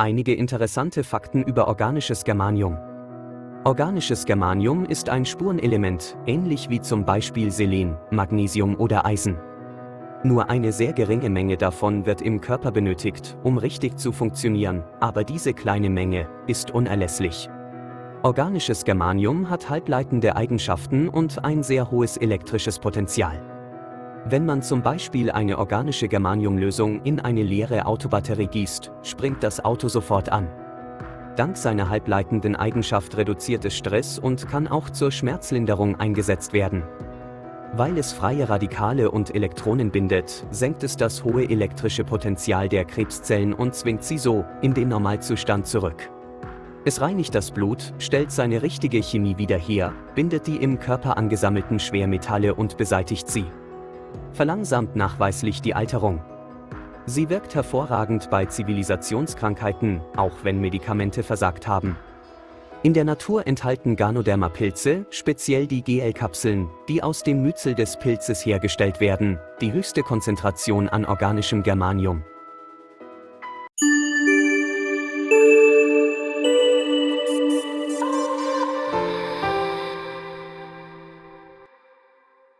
Einige interessante Fakten über organisches Germanium. Organisches Germanium ist ein Spurenelement, ähnlich wie zum Beispiel Selen, Magnesium oder Eisen. Nur eine sehr geringe Menge davon wird im Körper benötigt, um richtig zu funktionieren, aber diese kleine Menge ist unerlässlich. Organisches Germanium hat halbleitende Eigenschaften und ein sehr hohes elektrisches Potenzial. Wenn man zum Beispiel eine organische Germaniumlösung in eine leere Autobatterie gießt, springt das Auto sofort an. Dank seiner halbleitenden Eigenschaft reduziert es Stress und kann auch zur Schmerzlinderung eingesetzt werden. Weil es freie Radikale und Elektronen bindet, senkt es das hohe elektrische Potenzial der Krebszellen und zwingt sie so in den Normalzustand zurück. Es reinigt das Blut, stellt seine richtige Chemie wieder her, bindet die im Körper angesammelten Schwermetalle und beseitigt sie verlangsamt nachweislich die Alterung. Sie wirkt hervorragend bei Zivilisationskrankheiten, auch wenn Medikamente versagt haben. In der Natur enthalten Ganoderma-Pilze, speziell die GL-Kapseln, die aus dem Myzel des Pilzes hergestellt werden, die höchste Konzentration an organischem Germanium.